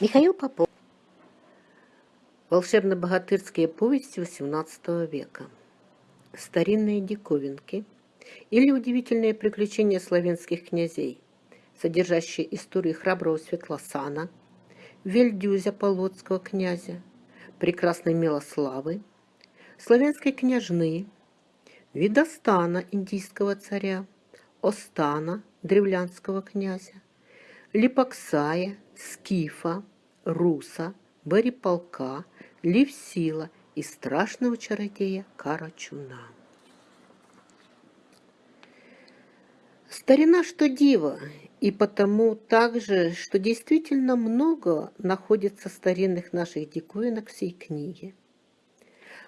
Михаил Попов. Волшебно-богатырские повести XVIII века. Старинные диковинки или удивительные приключения славянских князей, содержащие истории храброго Светлосана, Вельдюзя Полоцкого князя, прекрасной Милославы, славянской княжны, Видостана индийского царя, Остана древлянского князя, Липоксая, Скифа, Руса, Бориполка, Левсила и страшного чародея Карачуна. Старина что диво, и потому также, что действительно много находится старинных наших диковинок всей книге.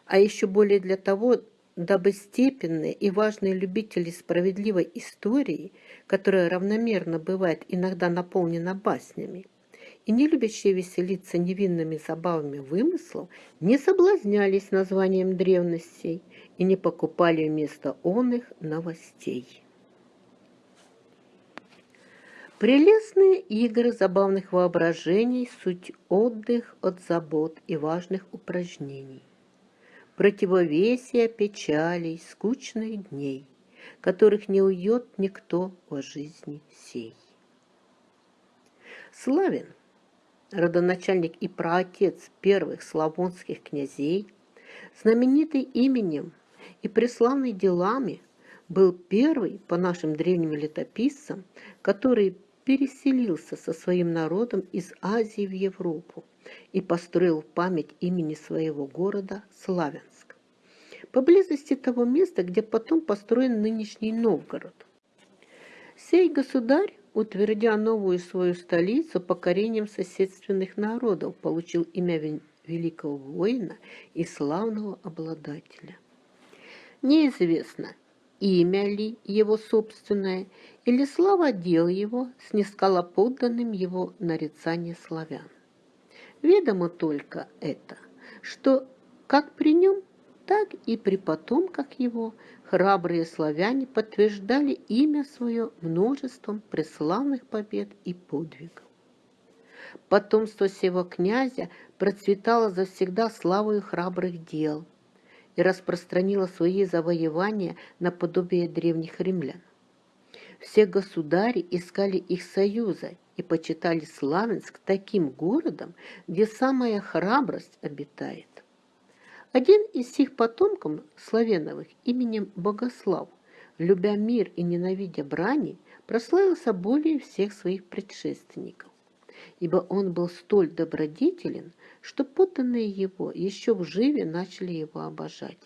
А еще более для того, дабы степенные и важные любители справедливой истории, которая равномерно бывает иногда наполнена баснями, и не любящие веселиться невинными забавами вымыслов, не соблазнялись названием древностей и не покупали вместо он их новостей. Прелестные игры забавных воображений – суть отдых от забот и важных упражнений. Противовесие печалей, скучных дней, которых не уйдет никто во жизни сей. Славен – родоначальник и праотец первых славонских князей, знаменитый именем и преславный делами, был первый, по нашим древним летописцам, который переселился со своим народом из Азии в Европу и построил память имени своего города Славянск, поблизости того места, где потом построен нынешний Новгород. Сей государь утвердя новую свою столицу покорением соседственных народов, получил имя великого воина и славного обладателя. Неизвестно, имя ли его собственное, или слава дел его снискала подданным его нарицание славян. Ведомо только это, что как при нем, так и при потомках его храбрые славяне подтверждали имя свое множеством преславных побед и подвигов. Потомство сего князя процветало завсегда славою храбрых дел и распространило свои завоевания наподобие древних римлян. Все государи искали их союза и почитали Славянск таким городом, где самая храбрость обитает. Один из сих потомков Славеновых именем Богослав, любя мир и ненавидя брани, прославился более всех своих предшественников, ибо он был столь добродетелен, что подданные его еще в живе начали его обожать,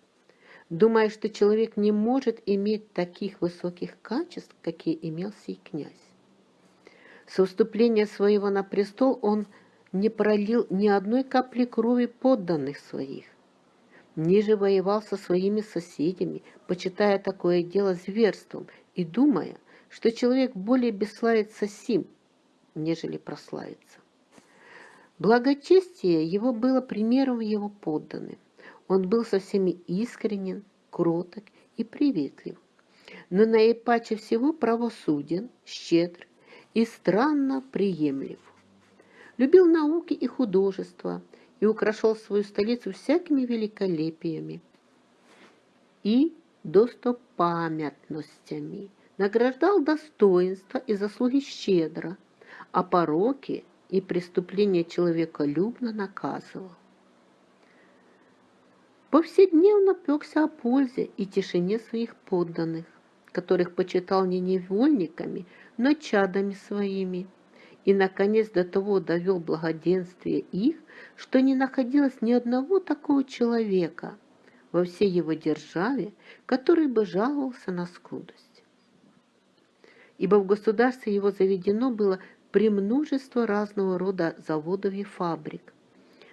думая, что человек не может иметь таких высоких качеств, какие имел сей князь. Со вступления своего на престол он не пролил ни одной капли крови подданных своих, ниже воевал со своими соседями, почитая такое дело зверством и думая, что человек более бесславится сим, нежели прославится. Благочестие его было примером его подданным. Он был со всеми искренен, кроток и приветлив, но наипаче всего правосуден, щедр и странно приемлив. Любил науки и художество – и украшал свою столицу всякими великолепиями и достопамятностями, награждал достоинства и заслуги щедро, а пороки и преступления человеколюбно наказывал. Повседневно пекся о пользе и тишине своих подданных, которых почитал не невольниками, но чадами своими, и, наконец, до того довел благоденствие их, что не находилось ни одного такого человека во всей его державе, который бы жаловался на скудость. Ибо в государстве его заведено было премножество разного рода заводов и фабрик,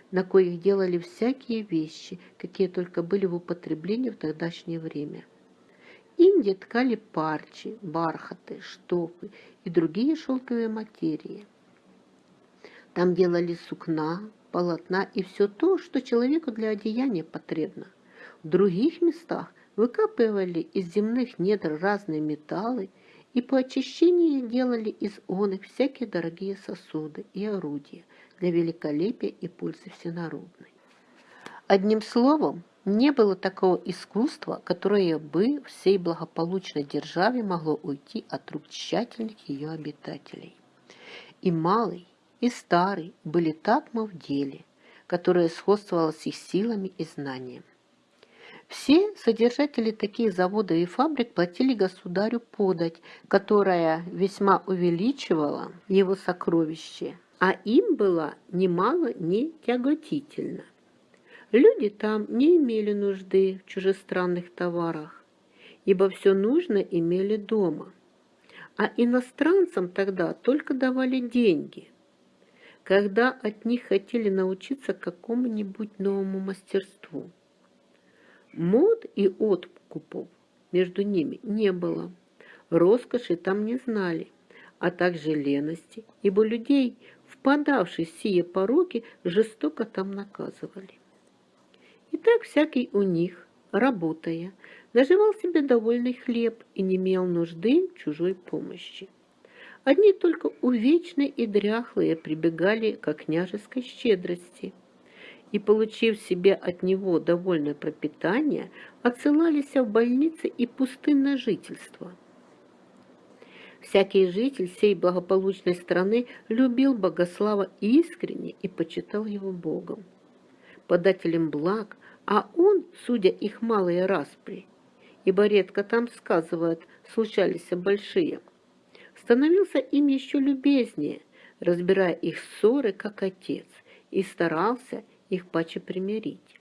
на коих делали всякие вещи, какие только были в употреблении в тогдашнее время. Индии ткали парчи, бархаты, штофы и другие шелковые материи. Там делали сукна, полотна и все то, что человеку для одеяния потребно. В других местах выкапывали из земных недр разные металлы и по очищению делали из он их всякие дорогие сосуды и орудия для великолепия и пользы всенародной. Одним словом, не было такого искусства, которое бы всей благополучной державе могло уйти от рук тщательных ее обитателей. И малый, и старый были так в деле, которое сходствовало с их силами и знанием. Все содержатели таких заводов и фабрик платили государю подать, которая весьма увеличивала его сокровище, а им было немало не тяготительно. Люди там не имели нужды в чужестранных товарах, ибо все нужно имели дома. А иностранцам тогда только давали деньги, когда от них хотели научиться какому-нибудь новому мастерству. Мод и откупов между ними не было, роскоши там не знали, а также лености, ибо людей, впадавших в сие пороки, жестоко там наказывали. И так всякий у них, работая, наживал себе довольный хлеб и не имел нужды чужой помощи. Одни только увечные и дряхлые прибегали к княжеской щедрости и, получив себе от него довольное пропитание, отсылались в больницы и пустынное жительство. Всякий житель сей благополучной страны любил Богослава искренне и почитал его Богом, подателем благ, а он, судя их малые распри, ибо редко там, сказывают, случались большие, становился им еще любезнее, разбирая их ссоры, как отец, и старался их паче примирить,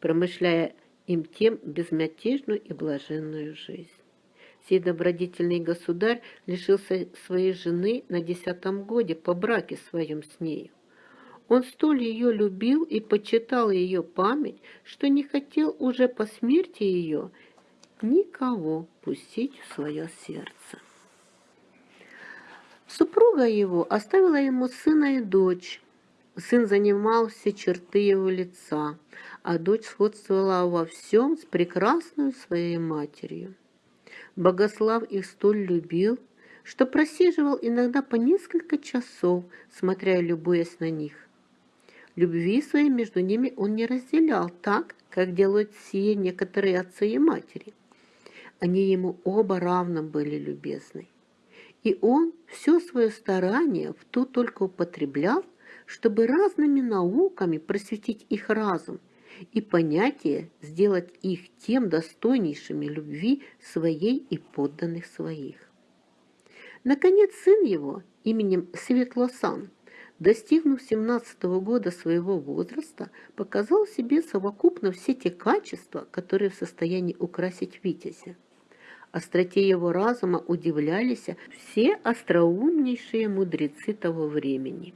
промышляя им тем безмятежную и блаженную жизнь. Сей добродетельный государь лишился своей жены на десятом годе по браке своем с нею. Он столь ее любил и почитал ее память, что не хотел уже по смерти ее никого пустить в свое сердце. Супруга его оставила ему сына и дочь. Сын занимал все черты его лица, а дочь сходствовала во всем с прекрасной своей матерью. Богослав их столь любил, что просиживал иногда по несколько часов, смотря и любуясь на них. Любви своей между ними он не разделял так, как делают сие некоторые отцы и матери. Они ему оба равно были любезны. И он все свое старание в ту только употреблял, чтобы разными науками просветить их разум и понятие сделать их тем достойнейшими любви своей и подданных своих. Наконец, сын его именем Светлосан достигнув 17 года своего возраста, показал себе совокупно все те качества, которые в состоянии украсить Витязя. Остроте его разума удивлялись все остроумнейшие мудрецы того времени.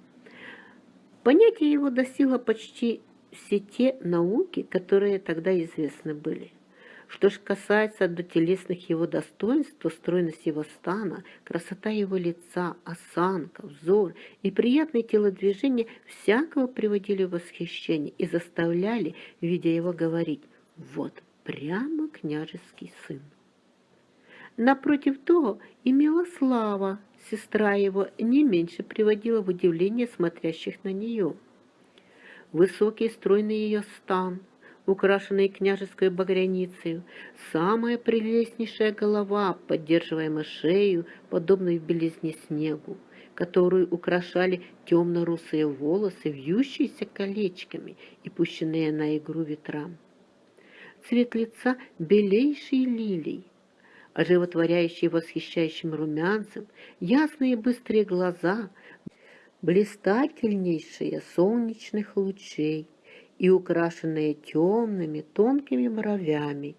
Понятие его достигло почти все те науки, которые тогда известны были. Что ж касается до телесных его достоинств, то стройность его стана, красота его лица, осанка, взор и приятные телодвижения всякого приводили в восхищение и заставляли, видя его, говорить «Вот прямо княжеский сын». Напротив того, имела слава, сестра его не меньше приводила в удивление смотрящих на нее. Высокий стройный ее стан – украшенной княжеской багряницей, самая прелестнейшая голова, поддерживаемая шею, подобной белизне снегу, которую украшали темно-русые волосы, вьющиеся колечками и пущенные на игру ветрам. Цвет лица белейший лилий, оживотворяющий восхищающим румянцем, ясные быстрые глаза, блистательнейшие солнечных лучей, и украшенные темными тонкими бровями,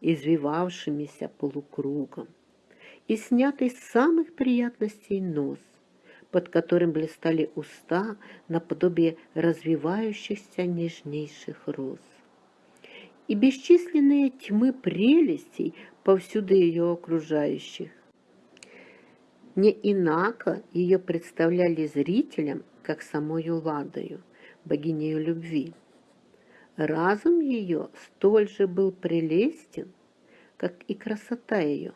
извивавшимися полукругом, и снятый с самых приятностей нос, под которым блистали уста наподобие развивающихся нежнейших роз. И бесчисленные тьмы прелестей повсюду ее окружающих. Не инако ее представляли зрителям, как самою Ладою, богинею любви. Разум ее столь же был прелестен, как и красота ее.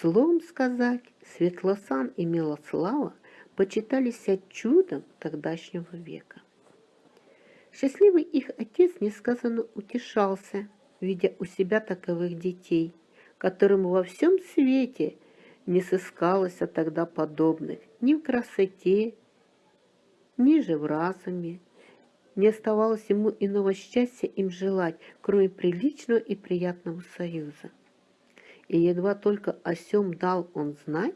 Словом сказать, Светлосан и Милослава почитались чудом тогдашнего века. Счастливый их отец несказанно утешался, видя у себя таковых детей, которым во всем свете не сыскалось а тогда подобных ни в красоте, ни же в разуме. Не оставалось ему иного счастья им желать, кроме приличного и приятного союза. И едва только о сем дал он знать,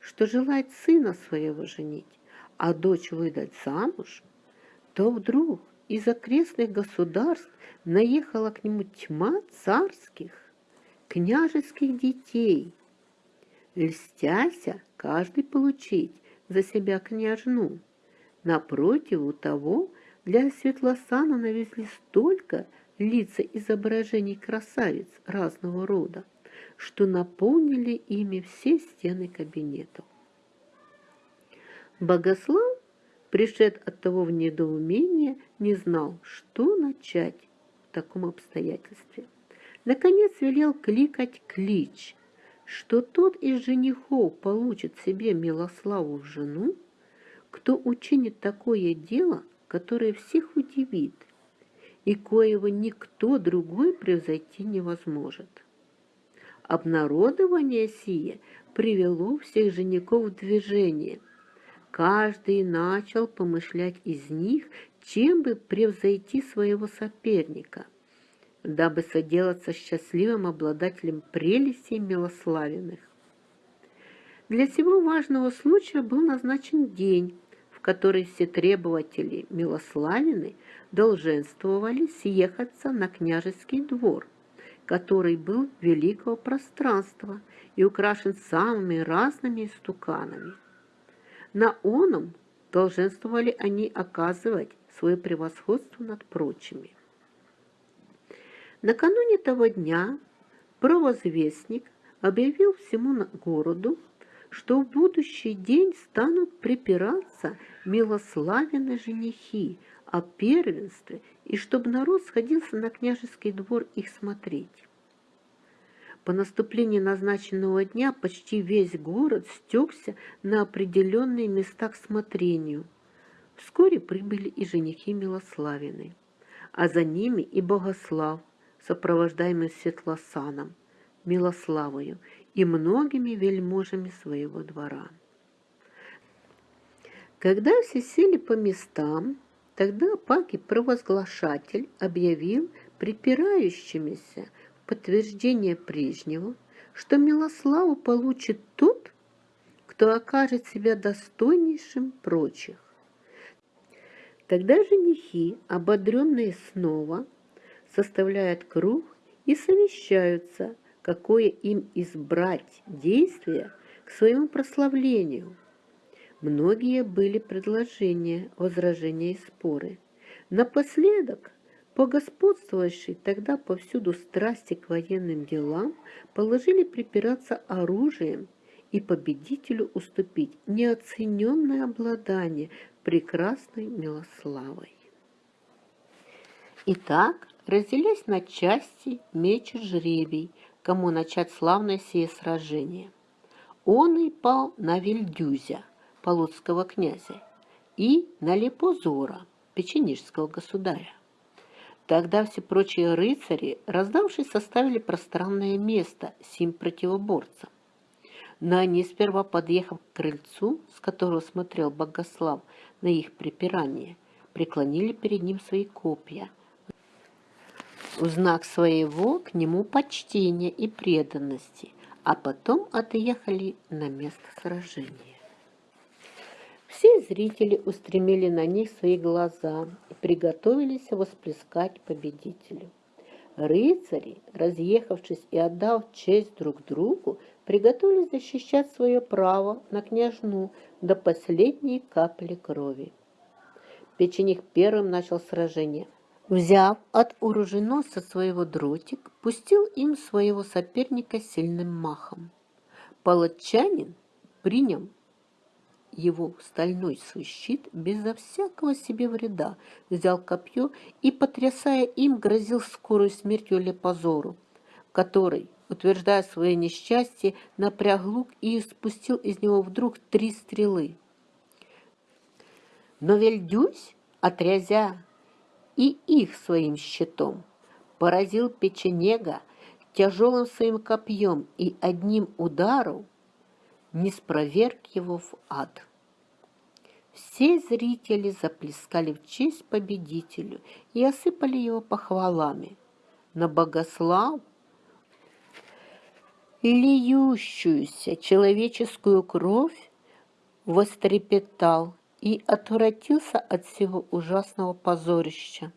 что желает сына своего женить, а дочь выдать замуж, то вдруг из окрестных государств наехала к нему тьма царских, княжеских детей. Льстяся каждый получить за себя княжну. Напротив у того для Светлосана навезли столько лица изображений красавиц разного рода, что наполнили ими все стены кабинетов. Богослав пришед от того в недоумение, не знал, что начать в таком обстоятельстве. Наконец велел кликать клич, что тот из женихов получит себе Милославу в жену, кто учинит такое дело, которое всех удивит, и коего никто другой превзойти не возможет. Обнародование сие привело всех женихов в движение – Каждый начал помышлять из них, чем бы превзойти своего соперника, дабы соделаться счастливым обладателем прелестей милославенных. Для сего важного случая был назначен день, в который все требователи милославины долженствовали съехаться на княжеский двор, который был великого пространства и украшен самыми разными стуканами. На оном долженствовали они оказывать свое превосходство над прочими. Накануне того дня провозвестник объявил всему городу, что в будущий день станут припираться милославенные женихи о первенстве и чтобы народ сходился на княжеский двор их смотреть. По наступлении назначенного дня почти весь город стекся на определенные места к смотрению. Вскоре прибыли и женихи Милославины, а за ними и Богослав, сопровождаемый Светлосаном, Милославою и многими вельможами своего двора. Когда все сели по местам, тогда Паки-провозглашатель объявил припирающимися подтверждение прежнего, что Милославу получит тот, кто окажет себя достойнейшим прочих. Тогда женихи, ободренные снова, составляют круг и совещаются, какое им избрать действие к своему прославлению. Многие были предложения, возражения и споры. Напоследок Погосподствовавшие тогда повсюду страсти к военным делам положили припираться оружием и победителю уступить неоцененное обладание прекрасной Милославой. Итак, разделясь на части, мечет жребий, кому начать славное сие сражение. Он и пал на Вильдюзя, полоцкого князя, и на Лепозора, печенежского государя. Тогда все прочие рыцари, раздавшись, составили пространное место сим противоборцам. Но они, сперва подъехав к крыльцу, с которого смотрел Богослав на их припирание, преклонили перед ним свои копья, в знак своего к нему почтения и преданности, а потом отъехали на место сражения. Все зрители устремили на них свои глаза и приготовились восплескать победителю. Рыцари, разъехавшись и отдав честь друг другу, приготовились защищать свое право на княжну до последней капли крови. Печених первым начал сражение. Взяв от оруженосца своего дротик, пустил им своего соперника сильным махом. Палатчанин, принял его стальной свой щит безо всякого себе вреда, взял копье и, потрясая им, грозил скорую смертью Лепозору, который, утверждая свое несчастье, напряг лук и спустил из него вдруг три стрелы. Но Вельдюсь, отрязя и их своим щитом, поразил печенега тяжелым своим копьем и одним ударом не спроверг его в ад. Все зрители заплескали в честь победителю и осыпали его похвалами. На Богослав, льющуюся человеческую кровь, вострепетал и отвратился от всего ужасного позорища.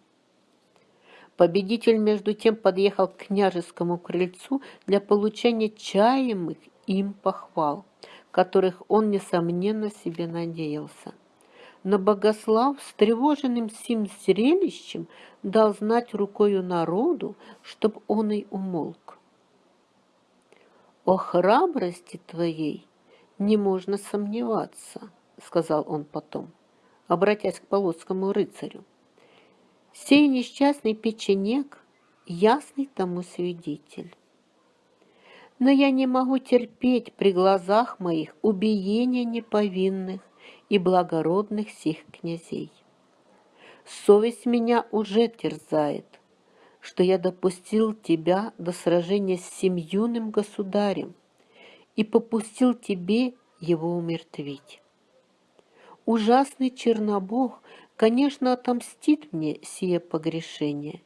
Победитель, между тем, подъехал к княжескому крыльцу для получения чаемых им похвал, которых он, несомненно, себе надеялся. Но Богослав, встревоженным сим зрелищем, дал знать рукою народу, чтоб он и умолк. «О храбрости твоей не можно сомневаться», — сказал он потом, обратясь к полоцкому рыцарю. «Сей несчастный печенек — ясный тому свидетель. Но я не могу терпеть при глазах моих убиения неповинных и благородных сих князей. Совесть меня уже терзает, что я допустил тебя до сражения с сим юным государем и попустил тебе его умертвить. Ужасный Чернобог, конечно, отомстит мне сие погрешение.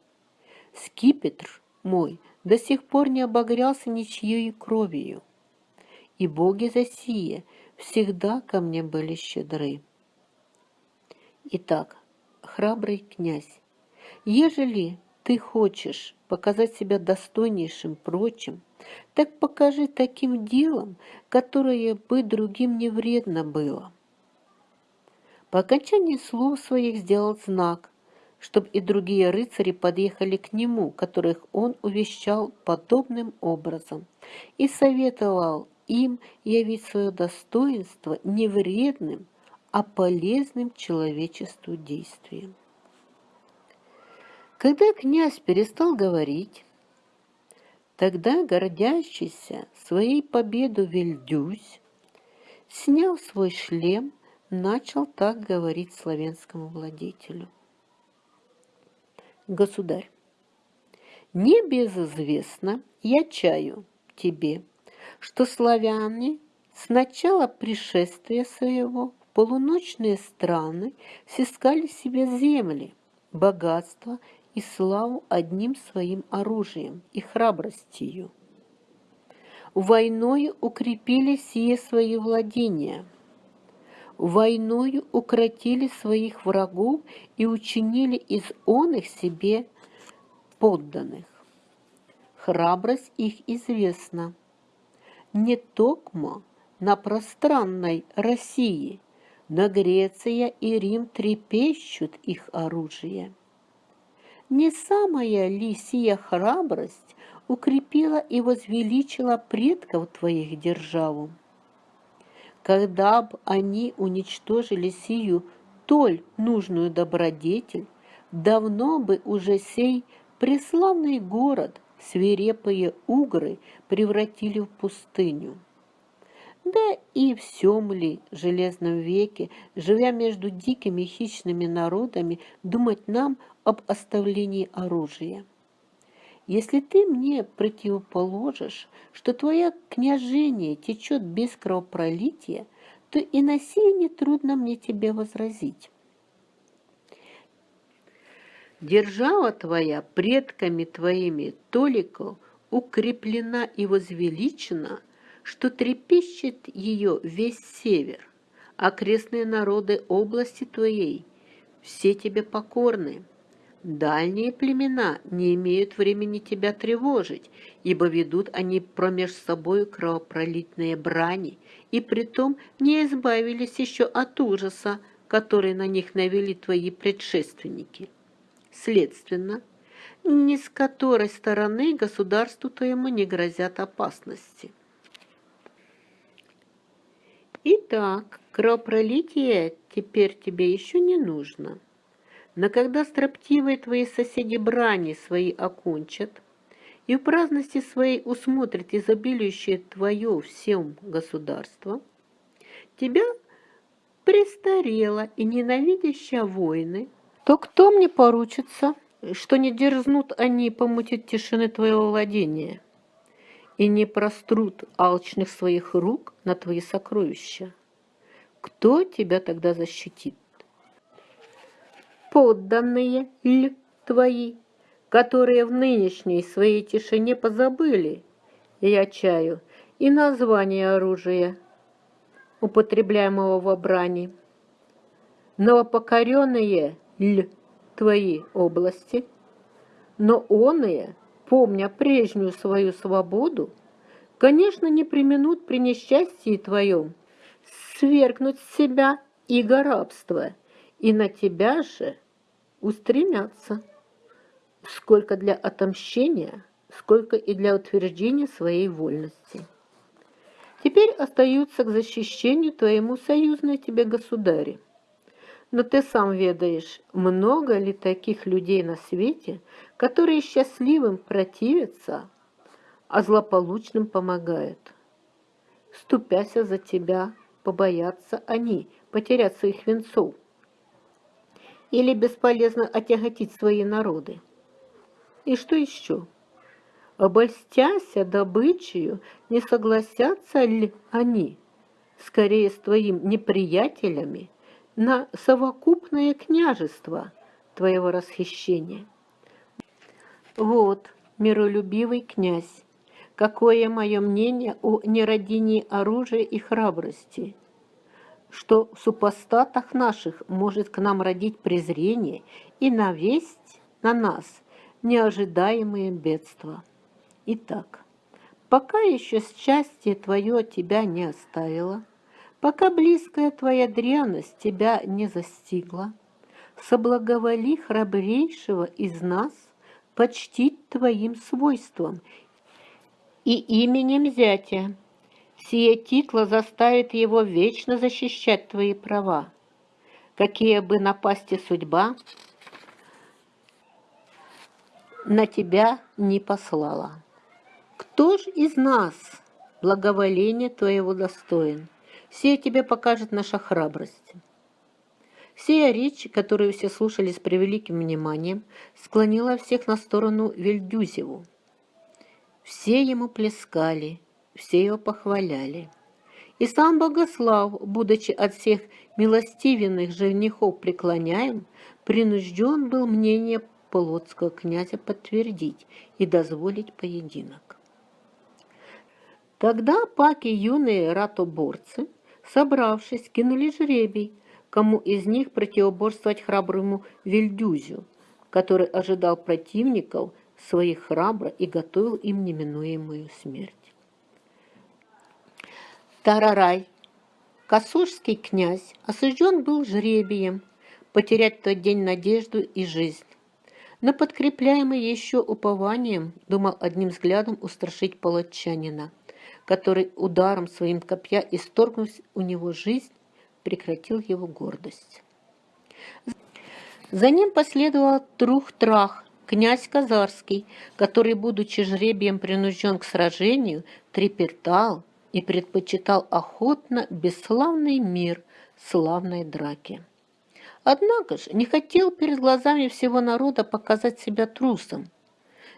Скипетр мой до сих пор не обогрялся ничьей кровью, и боги за сие всегда ко мне были щедры. Итак, храбрый князь, ежели ты хочешь показать себя достойнейшим прочим, так покажи таким делом, которое бы другим не вредно было. По окончании слов своих сделал знак, чтобы и другие рыцари подъехали к нему, которых он увещал подобным образом, и советовал им явить свое достоинство не вредным, а полезным человечеству действием. Когда князь перестал говорить, тогда гордящийся своей победу Вильдюсь, снял свой шлем начал так говорить славянскому владетелю. Государь, небезызвестно, я чаю тебе, что славяне с начала пришествия своего в полуночные страны сискали себе земли, богатство и славу одним своим оружием и храбростью. Войною укрепили сие свои владения – войною укротили своих врагов и учинили из он их себе подданных. Храбрость их известна. Не токмо на пространной России, на Греция и Рим трепещут их оружие. Не самая ли сия храбрость укрепила и возвеличила предков твоих державу? Когда б они уничтожили сию толь нужную добродетель, давно бы уже сей преславный город свирепые угры превратили в пустыню. Да и в сём ли железном веке, живя между дикими хищными народами, думать нам об оставлении оружия? Если ты мне противоположишь, что твое княжение течет без кровопролития, то и на сие нетрудно мне тебе возразить. Держава твоя предками твоими толико укреплена и возвеличена, что трепещет ее весь север, окрестные народы области твоей, все тебе покорны. Дальние племена не имеют времени тебя тревожить, ибо ведут они промеж собою кровопролитные брани, и притом не избавились еще от ужаса, который на них навели твои предшественники. Следственно, ни с которой стороны государству твоему не грозят опасности. Итак, кровопролитие теперь тебе еще не нужно. Но когда строптивые твои соседи брани свои окончат, и в праздности своей усмотрит изобилующее твое всем государство, тебя престарела и ненавидящая войны, то кто мне поручится, что не дерзнут они помутить тишины твоего владения и не прострут алчных своих рук на твои сокровища? Кто тебя тогда защитит? Подданные ли твои, которые в нынешней своей тишине позабыли, я чаю, и название оружия, употребляемого в брани. Новопокоренные ль твои области, но оные, помня прежнюю свою свободу, конечно, не применут при несчастье твоем свергнуть с себя иго рабства, и на тебя же устремятся, сколько для отомщения, сколько и для утверждения своей вольности. Теперь остаются к защищению твоему союзные тебе государи. Но ты сам ведаешь, много ли таких людей на свете, которые счастливым противятся, а злополучным помогают. Ступяся за тебя, побоятся они потерять своих венцов или бесполезно отяготить свои народы. И что еще? обольстяся добычею, не согласятся ли они, скорее с твоим неприятелями, на совокупное княжество твоего расхищения? Вот, миролюбивый князь, какое мое мнение о нерадении оружия и храбрости, что в супостатах наших может к нам родить презрение и навесть на нас неожидаемые бедства. Итак, пока еще счастье твое тебя не оставило, пока близкая твоя дряность тебя не застигла, соблаговоли храбрейшего из нас почтить твоим свойством и именем зятя. Сие титла заставит его вечно защищать твои права. Какие бы напасти судьба на тебя не послала. Кто ж из нас благоволение твоего достоин? Сия тебе покажет наша храбрость. Сия речь, которую все слушали с превеликим вниманием, склонила всех на сторону Вельдюзеву. Все ему плескали, все его похваляли. И сам Богослав, будучи от всех милостивенных женихов преклоняем, принужден был мнение полоцкого князя подтвердить и дозволить поединок. Тогда паки юные ратоборцы, собравшись, кинули жребий, кому из них противоборствовать храброму Вильдюзю, который ожидал противников своих храбро и готовил им неминуемую смерть. Тарарай, Косужский князь, осужден был жребием потерять в тот день надежду и жизнь. Но подкрепляемый еще упованием, думал одним взглядом устрашить палачанина – который ударом своим копья, исторгнув у него жизнь, прекратил его гордость. За ним последовал Трух-Трах, князь Казарский, который, будучи жребием принужден к сражению, трепетал и предпочитал охотно бесславный мир славной драки. Однако же не хотел перед глазами всего народа показать себя трусом,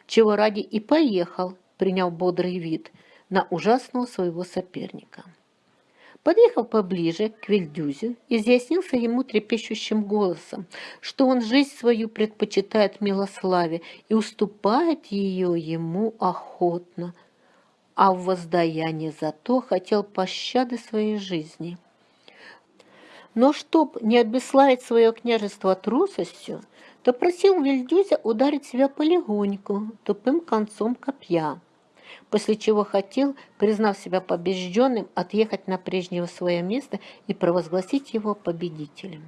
чего ради и поехал, приняв бодрый вид – на ужасного своего соперника. Подъехав поближе к Вильдюзю, изъяснился ему трепещущим голосом, что он жизнь свою предпочитает милославе и уступает ее ему охотно, а в воздаяние за то хотел пощады своей жизни. Но чтоб не обеславить свое княжество трусостью, то просил Вильдюзя ударить себя полегоньку, тупым концом копья после чего хотел, признав себя побежденным, отъехать на прежнее свое место и провозгласить его победителем.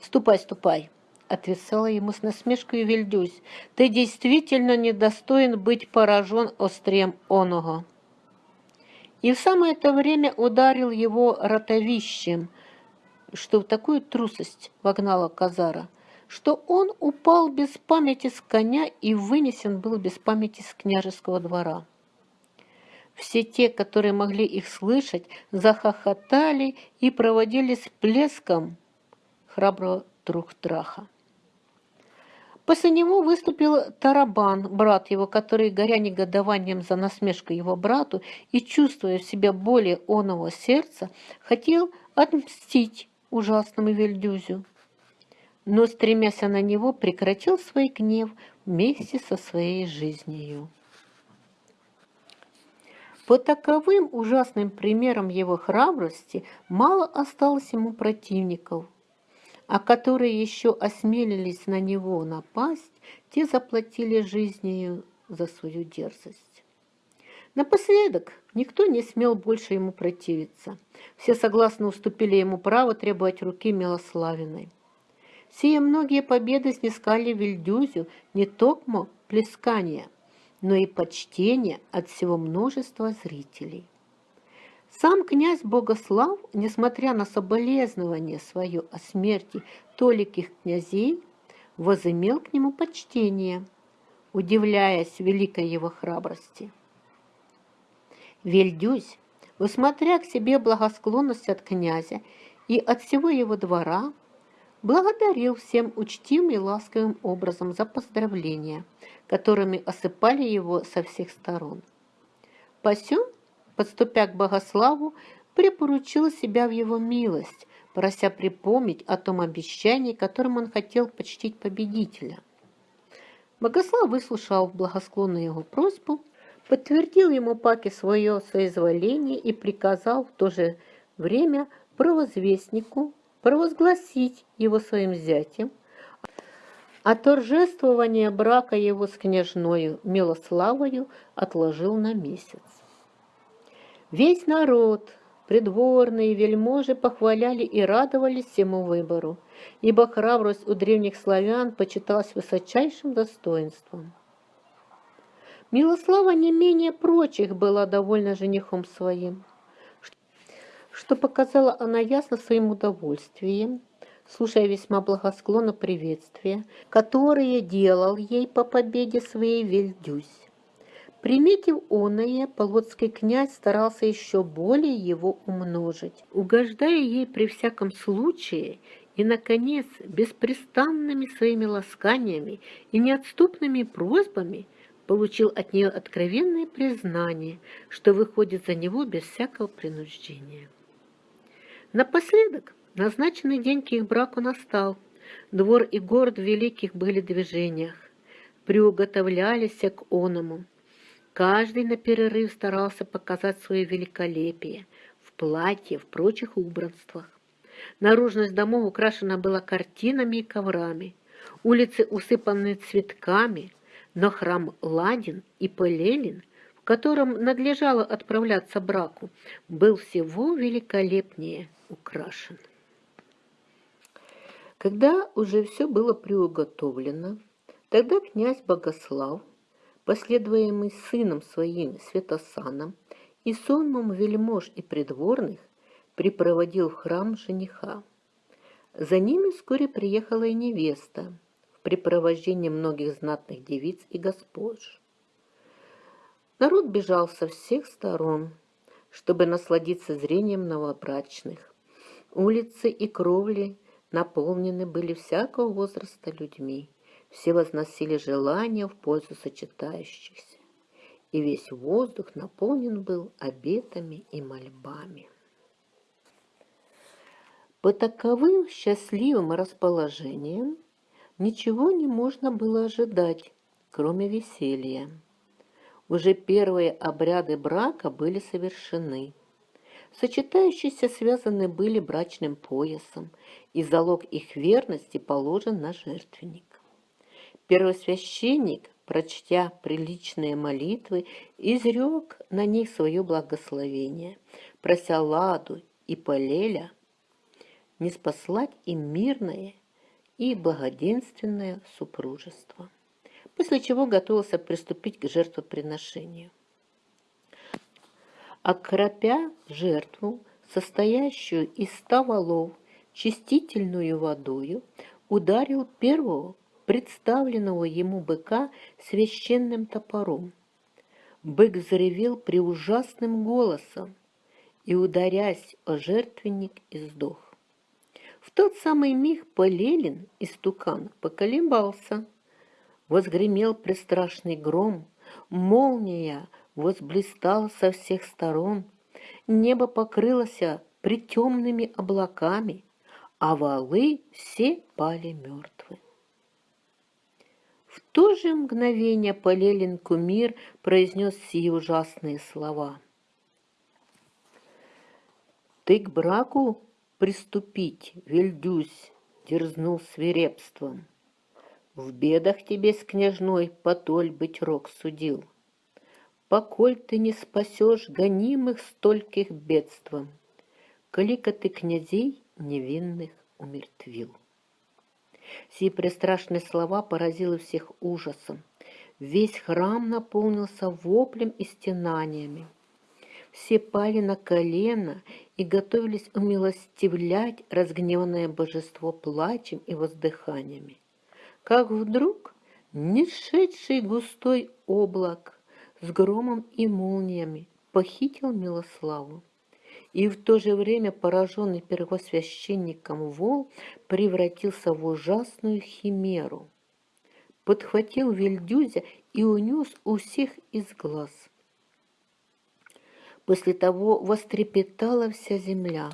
«Ступай, ступай!» — отвечала ему с насмешкой Вильдюсь. «Ты действительно недостоин быть поражен острием оного!» И в самое это время ударил его ротовищем, что в такую трусость вогнала Казара, что он упал без памяти с коня и вынесен был без памяти с княжеского двора. Все те, которые могли их слышать, захохотали и проводили с плеском храброго Трухтраха. После него выступил Тарабан, брат его, который, горя негодованием за насмешку его брату и чувствуя в себе более оного сердца, хотел отмстить ужасному Вельдюзю. Но, стремясь на него, прекратил свой гнев вместе со своей жизнью. По таковым ужасным примерам его храбрости мало осталось ему противников – а которые еще осмелились на него напасть, те заплатили жизнью за свою дерзость. Напоследок никто не смел больше ему противиться. Все согласно уступили ему право требовать руки Милославиной. Сие многие победы снискали Вильдюзю не только плескания, но и почтение от всего множества зрителей. Сам князь Богослав, несмотря на соболезнование свое о смерти толиких князей, возымел к нему почтение, удивляясь великой его храбрости. Вельдюсь, усмотря к себе благосклонность от князя и от всего его двора, благодарил всем учтивым и ласковым образом за поздравления, которыми осыпали его со всех сторон. Посем подступя к Богославу, припоручил себя в его милость, прося припомнить о том обещании, которым он хотел почтить победителя. Богослав выслушал благосклонную его просьбу, подтвердил ему Паке свое соизволение и приказал в то же время провозвестнику провозгласить его своим зятем, а торжествование брака его с княжною Милославою отложил на месяц. Весь народ, придворные вельможи похваляли и радовались всему выбору, ибо храбрость у древних славян почиталась высочайшим достоинством. Милослава не менее прочих была довольна женихом своим, что показала она ясно своим удовольствием, слушая весьма благосклонно приветствия, которые делал ей по победе своей Вельдюсь. Приметив оное, полоцкий князь старался еще более его умножить, угождая ей при всяком случае и, наконец, беспрестанными своими ласканиями и неотступными просьбами получил от нее откровенное признание, что выходит за него без всякого принуждения. Напоследок назначенный день к их браку настал. Двор и город в великих были движениях, приуготовлялись к оному. Каждый на перерыв старался показать свое великолепие в платье, в прочих убранствах. Наружность домов украшена была картинами и коврами, улицы усыпаны цветками, но храм Ладин и Пелелин, в котором надлежало отправляться браку, был всего великолепнее украшен. Когда уже все было приуготовлено, тогда князь Богослав последуемый сыном своим Святосаном и сонмом вельмож и придворных, припроводил в храм жениха. За ними вскоре приехала и невеста в припровождении многих знатных девиц и госпож. Народ бежал со всех сторон, чтобы насладиться зрением новобрачных. Улицы и кровли наполнены были всякого возраста людьми. Все возносили желания в пользу сочетающихся, и весь воздух наполнен был обетами и мольбами. По таковым счастливым расположениям ничего не можно было ожидать, кроме веселья. Уже первые обряды брака были совершены. Сочетающиеся связаны были брачным поясом, и залог их верности положен на жертвенник. Первосвященник, прочтя приличные молитвы, изрек на них свое благословение, прося Ладу и Полеля не спаслать им мирное и благоденственное супружество, после чего готовился приступить к жертвоприношению. Окропя жертву, состоящую из ста валов, чистительную водою, ударил первого представленного ему быка священным топором. Бык заревел преужасным голосом и, ударясь о жертвенник, издох. В тот самый миг Полелин истукан поколебался. Возгремел пристрашный гром, молния возблистала со всех сторон, небо покрылось притемными облаками, а валы все пали мертвы. То же мгновение Полелин кумир произнес сие ужасные слова. «Ты к браку приступить, Вильдюсь!» — дерзнул свирепством. «В бедах тебе с княжной потоль быть рок судил. Поколь ты не спасешь гонимых стольких бедством, Колика ты князей невинных умертвил». Сие пристрашные слова поразили всех ужасом. Весь храм наполнился воплем и стенаниями. Все пали на колено и готовились умилостивлять разгневанное божество плачем и воздыханиями. Как вдруг нешедший густой облак с громом и молниями похитил Милославу и в то же время пораженный первосвященником вол превратился в ужасную химеру. Подхватил Вильдюзя и унес у всех из глаз. После того вострепетала вся земля.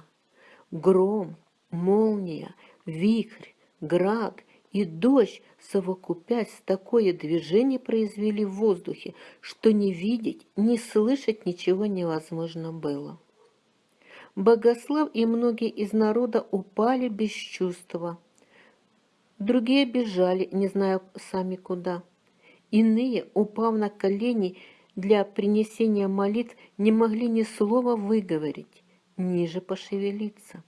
Гром, молния, вихрь, град и дождь, совокупясь, такое движение произвели в воздухе, что не видеть, не слышать ничего невозможно было. Богослав и многие из народа упали без чувства. Другие бежали, не зная сами куда. Иные, упав на колени для принесения молитв, не могли ни слова выговорить, ниже пошевелиться.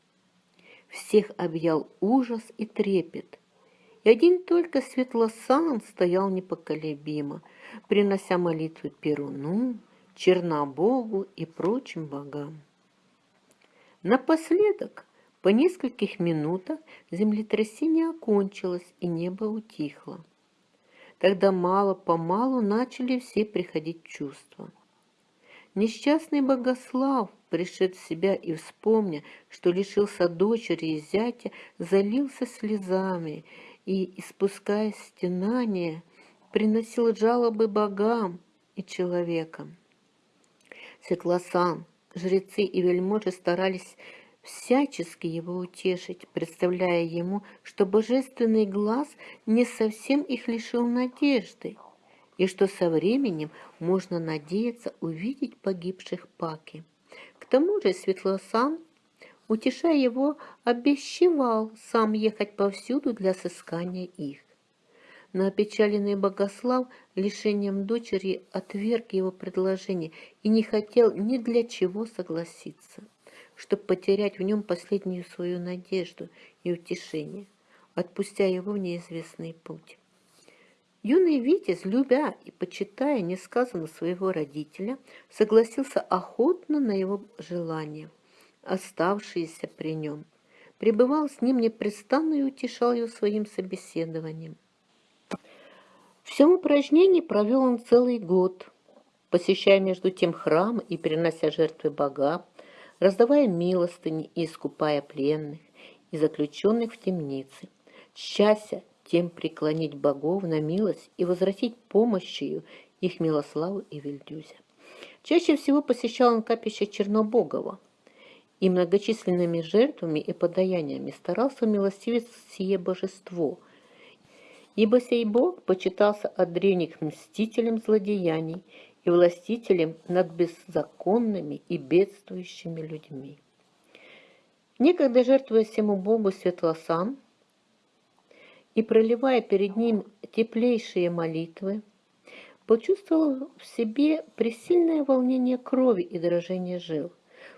Всех объял ужас и трепет. И один только Светлосан стоял непоколебимо, принося молитвы Перуну, Чернобогу и прочим богам. Напоследок, по нескольких минутах, землетрясение окончилось и небо утихло. Тогда мало-помалу начали все приходить чувства. Несчастный Богослав, пришед в себя и вспомня, что лишился дочери и зятя, залился слезами и, испуская стенания, приносил жалобы богам и человекам. Светлосан, Жрецы и вельможи старались всячески его утешить, представляя ему, что божественный глаз не совсем их лишил надежды, и что со временем можно надеяться увидеть погибших Паки. К тому же Светлосан, утешая его, обещевал сам ехать повсюду для сыскания их но опечаленный Богослав лишением дочери отверг его предложение и не хотел ни для чего согласиться, чтобы потерять в нем последнюю свою надежду и утешение, отпустя его в неизвестный путь. Юный Витязь, любя и почитая несказанно своего родителя, согласился охотно на его желание, оставшееся при нем, пребывал с ним непрестанно и утешал его своим собеседованием. Всем упражнении провел он целый год, посещая между тем храм и перенося жертвы богам, раздавая милостыни и искупая пленных и заключенных в темнице, счастья тем преклонить богов на милость и возвратить помощью их Милославу и Вильдюзя. Чаще всего посещал он капище Чернобогова и многочисленными жертвами и подаяниями старался милостивить сие божество – ибо сей Бог почитался от древних мстителем злодеяний и властителем над беззаконными и бедствующими людьми. Некогда жертвуя всему Богу Светлосан и проливая перед ним теплейшие молитвы, почувствовал в себе пресильное волнение крови и дрожение жил.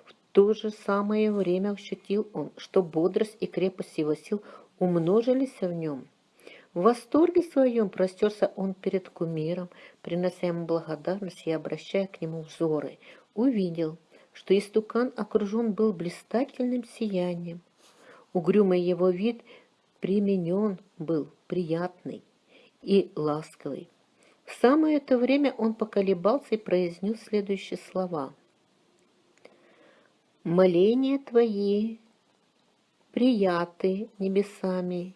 В то же самое время ощутил он, что бодрость и крепость его сил умножились в нем, в восторге своем простерся он перед кумиром, принося ему благодарность и обращая к нему взоры. Увидел, что истукан окружен был блистательным сиянием. Угрюмый его вид применен был приятный и ласковый. В самое это время он поколебался и произнес следующие слова. «Моления твои прияты небесами,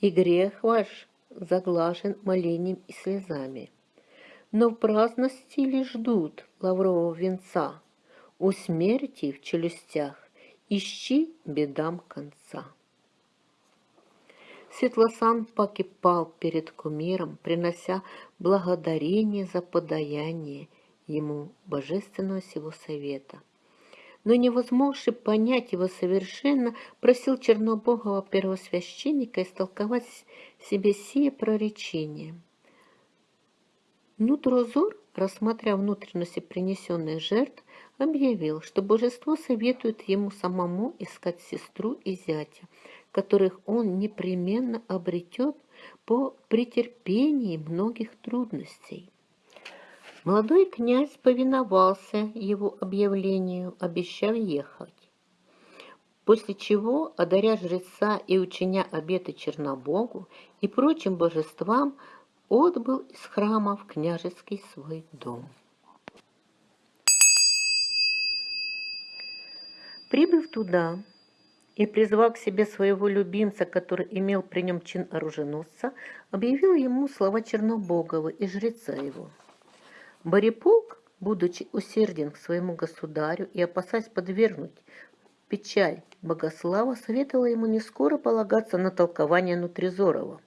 и грех ваш заглажен молением и слезами. Но в праздности ли ждут лаврового венца, у смерти в челюстях ищи бедам конца. Светлосан покипал перед кумиром, принося благодарение за подаяние ему божественного сего совета. Но не возможший понять его совершенно, просил чернобогого первосвященника истолковать себе сие проречение. Нутрозор, рассмотря внутренности принесенных жертв, объявил, что божество советует ему самому искать сестру и зятя, которых он непременно обретет по претерпении многих трудностей. Молодой князь повиновался его объявлению, обещав ехать. После чего, одаря жреца и ученя обеты Чернобогу и прочим божествам, отбыл из храма в княжеский свой дом. Прибыв туда и призвав к себе своего любимца, который имел при нем чин оруженосца, объявил ему слова Чернобогова и жреца его. Бориполк, будучи усерден к своему государю и опасаясь подвергнуть печаль Богослава, советовала ему не скоро полагаться на толкование Нутризорова,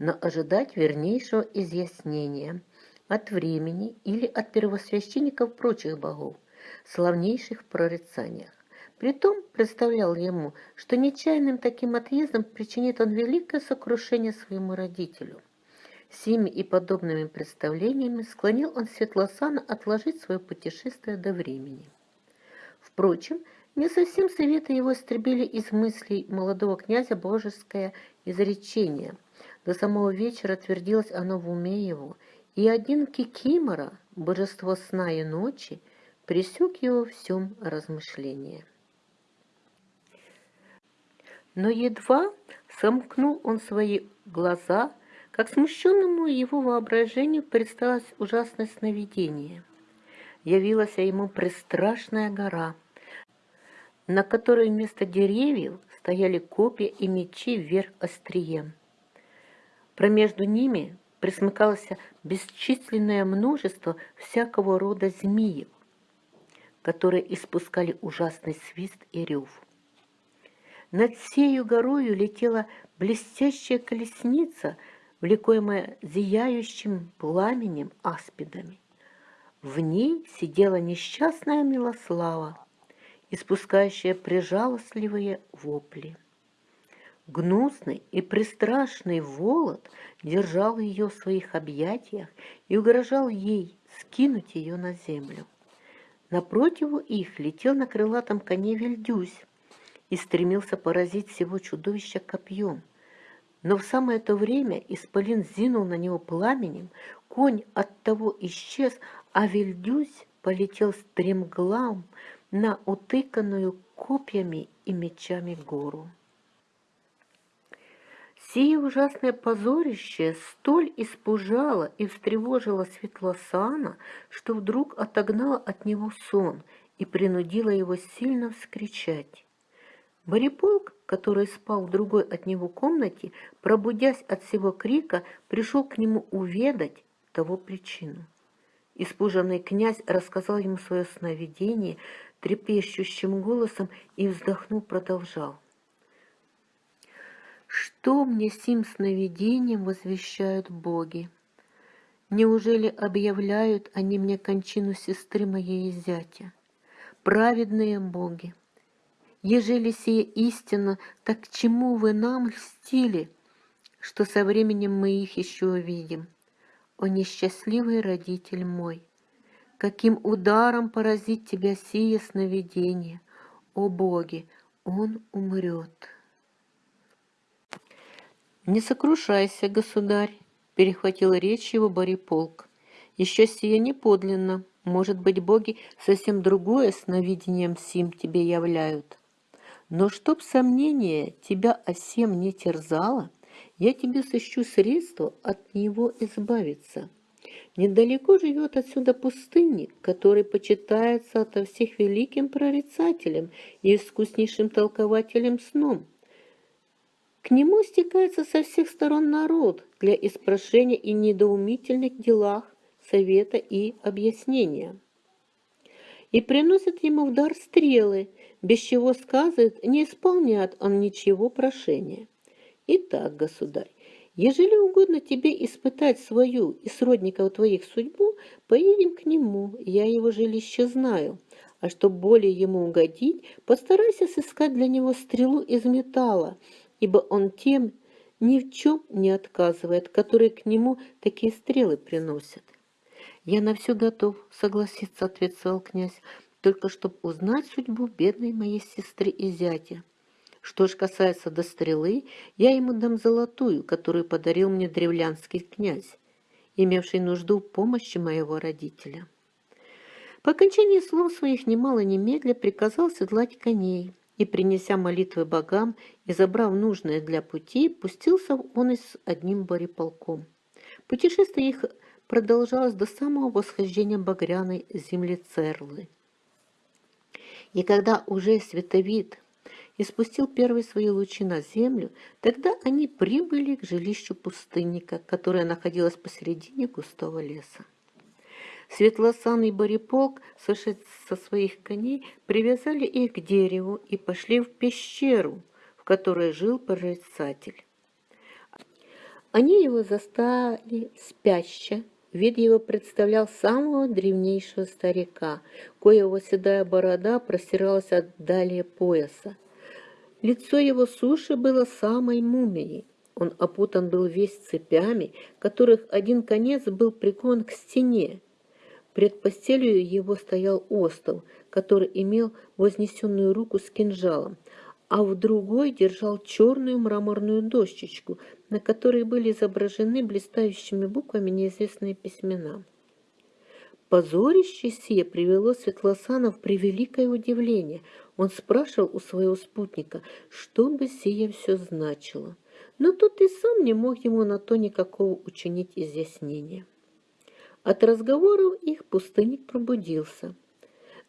но ожидать вернейшего изъяснения от времени или от первосвященников прочих богов, славнейших в прорицаниях. Притом представлял ему, что нечаянным таким отъездом причинит он великое сокрушение своему родителю. Сими и подобными представлениями склонил он Светлосана отложить свое путешествие до времени. Впрочем, не совсем советы его истребили из мыслей молодого князя божеское изречение. До самого вечера твердилось оно в уме его, и один Кикимора, божество сна и ночи, пресек его всем размышлении. Но едва сомкнул он свои глаза, как смущенному его воображению представилось ужасное сновидение. Явилась ему пристрашная гора, на которой вместо деревьев стояли копья и мечи вверх острием. Промежду ними присмыкалось бесчисленное множество всякого рода змеев, которые испускали ужасный свист и рев. Над сею горою летела блестящая колесница, влекаемая зияющим пламенем аспидами. В ней сидела несчастная Милослава, испускающая прижалостливые вопли. Гнусный и пристрашный Волод держал ее в своих объятиях и угрожал ей скинуть ее на землю. Напротив их летел на крылатом коне Вильдюсь, и стремился поразить всего чудовища копьем. Но в самое то время исполин зинул на него пламенем, конь от того исчез, а Вильдюсь полетел стремглам на утыканную копьями и мечами гору. Сие ужасное позорище столь испужало и встревожило Светлосана, что вдруг отогнало от него сон и принудило его сильно вскричать. Бориполк, который спал в другой от него комнате, пробудясь от всего крика, пришел к нему уведать того причину. Испуженный князь рассказал ему свое сновидение трепещущим голосом и, вздохнув, продолжал. «Что мне сим сновидением возвещают боги? Неужели объявляют они мне кончину сестры моей и зятя? Праведные боги!» Ежели сие истина, так к чему вы нам льстили, что со временем мы их еще увидим? О несчастливый родитель мой! Каким ударом поразит тебя сие сновидение? О боги, он умрет. Не сокрушайся, государь, перехватил речь его Бориполк. Еще сие не подлинно. Может быть, боги совсем другое сновидением сим тебе являют. Но чтоб сомнение тебя о всем не терзало, я тебе сыщу средства от него избавиться. Недалеко живет отсюда пустынник, который почитается ото всех великим прорицателем и искуснейшим толкователем сном. К нему стекается со всех сторон народ для испрошения и недоумительных делах, совета и объяснения. И приносит ему в дар стрелы, без чего сказывает, не исполняет он ничего прошения. Итак, государь, ежели угодно тебе испытать свою и сродников твоих судьбу, поедем к нему, я его жилище знаю. А чтобы более ему угодить, постарайся сыскать для него стрелу из металла, ибо он тем ни в чем не отказывает, которые к нему такие стрелы приносят. «Я на все готов согласиться», — ответствовал князь, «только чтобы узнать судьбу бедной моей сестры и зятя. Что ж касается до стрелы, я ему дам золотую, которую подарил мне древлянский князь, имевший нужду в помощи моего родителя». По окончании слов своих немало немедля приказал седлать коней, и, принеся молитвы богам и забрав нужное для пути, пустился он и с одним бореполком. Путешествие их продолжалось до самого восхождения багряной земли Церлы. И когда уже световид испустил первые свои лучи на землю, тогда они прибыли к жилищу пустынника, которое находилось посередине густого леса. Светлосанный Бориполк, сошед со своих коней, привязали их к дереву и пошли в пещеру, в которой жил прорицатель. Они его застали спящего, Вид его представлял самого древнейшего старика, коего седая борода простиралась от далее пояса. Лицо его суши было самой мумией. Он опутан был весь цепями, которых один конец был прикован к стене, Пред постелью его стоял остов, который имел вознесенную руку с кинжалом, а в другой держал черную мраморную дощечку, на которой были изображены блистающими буквами неизвестные письмена. Позорище сие привело Светлосана в превеликое удивление. Он спрашивал у своего спутника, что бы сие все значило. Но тот и сам не мог ему на то никакого учинить изъяснения. От разговоров их пустынник пробудился.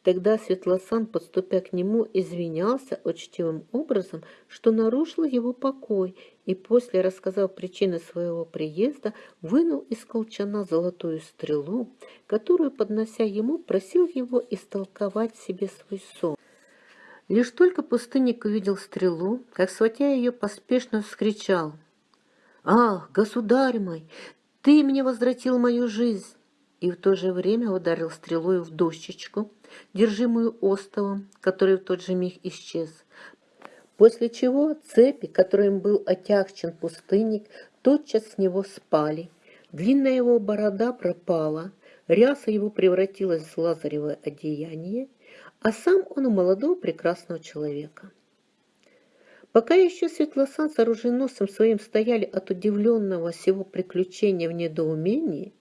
Тогда Светлосан, подступя к нему, извинялся учтивым образом, что нарушил его покой, и после, рассказав причины своего приезда, вынул из колчана золотую стрелу, которую, поднося ему, просил его истолковать себе свой сон. Лишь только пустынник увидел стрелу, как, схватя ее, поспешно вскричал. «Ах, государь мой, ты мне возвратил мою жизнь!» И в то же время ударил стрелой в дощечку, держимую остовом, который в тот же миг исчез. После чего цепи, которым был отягчен пустынник, тотчас с него спали. Длинная его борода пропала, ряса его превратилась в лазаревое одеяние, а сам он у молодого прекрасного человека. Пока еще Светлосан с оруженосцем своим стояли от удивленного всего приключения в недоумении,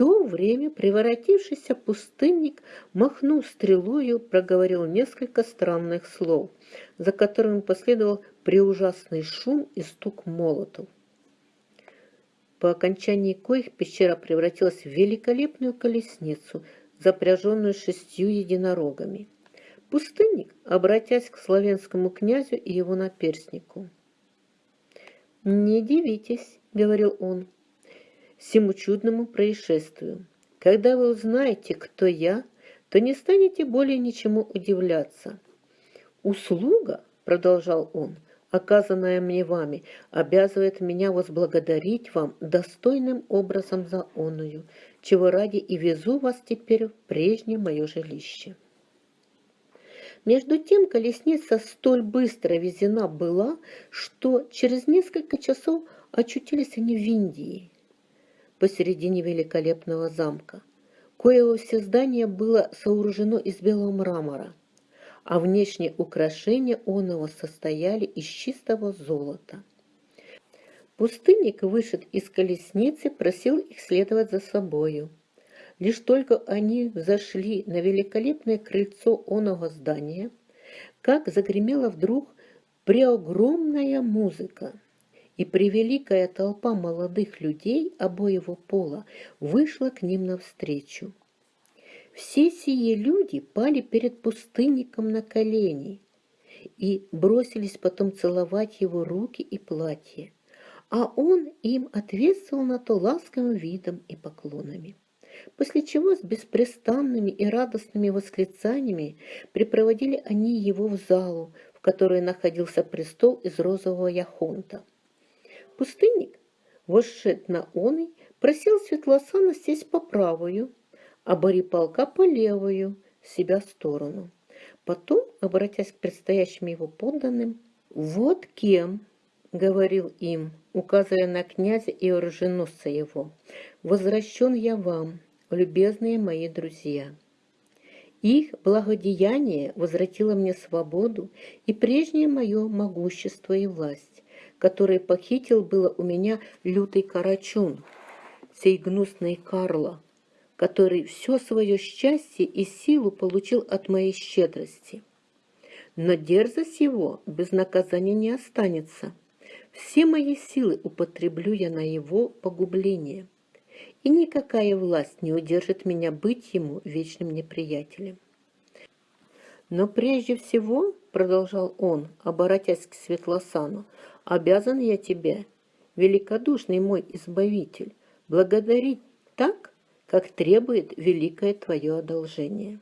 то время превратившийся пустынник, махнув стрелою, проговорил несколько странных слов, за которыми последовал преужасный шум и стук молотов. По окончании коих пещера превратилась в великолепную колесницу, запряженную шестью единорогами. Пустынник, обратясь к славянскому князю и его наперснику. «Не дивитесь», — говорил он, — всему чудному происшествию. Когда вы узнаете, кто я, то не станете более ничему удивляться. Услуга, продолжал он, оказанная мне вами, обязывает меня возблагодарить вам достойным образом за оную, чего ради и везу вас теперь в прежнее мое жилище. Между тем колесница столь быстро везена была, что через несколько часов очутились они в Индии посередине великолепного замка, коего все здание было сооружено из белого мрамора, а внешние украшения оного состояли из чистого золота. Пустынник, вышед из колесницы, просил их следовать за собою. Лишь только они взошли на великолепное крыльцо оного здания, как загремела вдруг преогромная музыка, и превеликая толпа молодых людей обоего пола вышла к ним навстречу. Все сие люди пали перед пустынником на колени и бросились потом целовать его руки и платье, а он им ответствовал на то ласковым видом и поклонами после чего с беспрестанными и радостными восклицаниями припроводили они его в залу, в которой находился престол из розового яхонта. Пустынник, восшед на оный, просил Светлосана сесть по правую, а Борипалка по левую, себя сторону. Потом, обратясь к предстоящим его подданным, «Вот кем, — говорил им, указывая на князя и оруженосца его, — возвращен я вам, любезные мои друзья. Их благодеяние возвратило мне свободу и прежнее мое могущество и власть, которое похитил было у меня лютый карачун, сей гнусный Карло, который все свое счастье и силу получил от моей щедрости. Но дерзость его без наказания не останется. Все мои силы употреблю я на его погубление – и никакая власть не удержит меня быть ему вечным неприятелем. Но прежде всего, продолжал он, оборотясь к Светлосану, обязан я тебе, великодушный мой избавитель, благодарить так, как требует великое твое одолжение.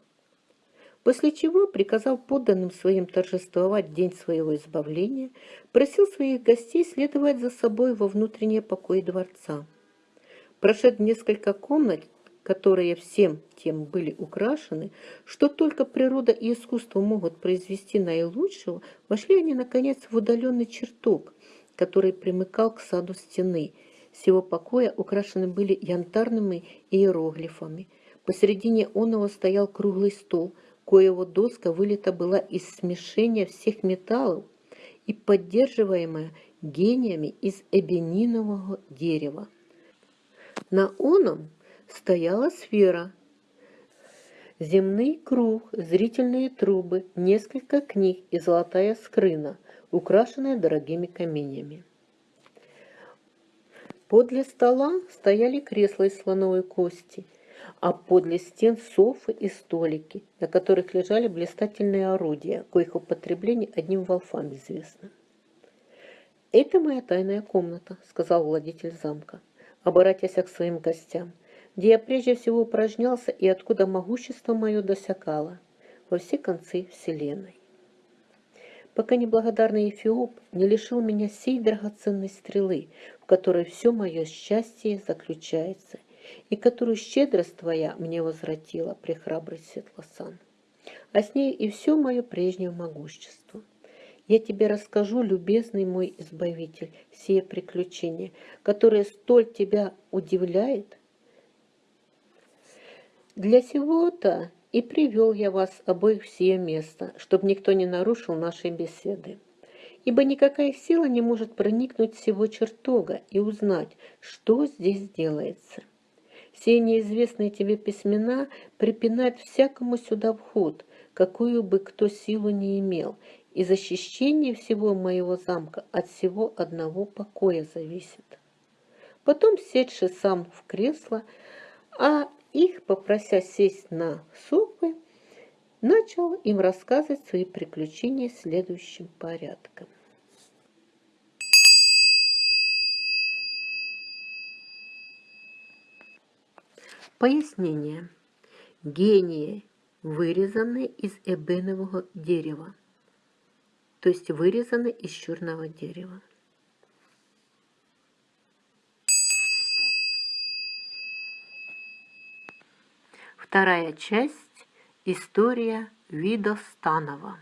После чего приказал подданным своим торжествовать день своего избавления, просил своих гостей следовать за собой во внутренние покои дворца. Прошед несколько комнат, которые всем тем были украшены, что только природа и искусство могут произвести наилучшего, вошли они, наконец, в удаленный чертог, который примыкал к саду стены. С его покоя украшены были янтарными иероглифами. Посередине оного стоял круглый стол, коего доска вылита была из смешения всех металлов и поддерживаемая гениями из эбенинового дерева. На оном стояла сфера, земный круг, зрительные трубы, несколько книг и золотая скрына, украшенная дорогими каменями. Подле стола стояли кресла из слоновой кости, а подле стен софы и столики, на которых лежали блистательные орудия, коих употребление одним волфам известно. «Это моя тайная комната», — сказал владетель замка обратясь к своим гостям, где я прежде всего упражнялся и откуда могущество мое досякало во все концы вселенной. Пока неблагодарный Эфиоп не лишил меня сей драгоценной стрелы, в которой все мое счастье заключается, и которую щедрость твоя мне возвратила, прехрабрый Светлосан, а с ней и все мое прежнее могущество. Я тебе расскажу, любезный мой избавитель, сие приключения, которое столь тебя удивляет. Для сего-то и привел я вас обоих в сие место, чтобы никто не нарушил нашей беседы. Ибо никакая сила не может проникнуть всего чертога и узнать, что здесь делается. Все неизвестные тебе письмена припинают всякому сюда вход, какую бы кто силу не имел, и защищение всего моего замка от всего одного покоя зависит. Потом, севший сам в кресло, а их, попрося сесть на софы, начал им рассказывать свои приключения следующим порядком. Пояснение. Гении, вырезанные из эбенового дерева то есть вырезаны из черного дерева. Вторая часть – история Видостанова.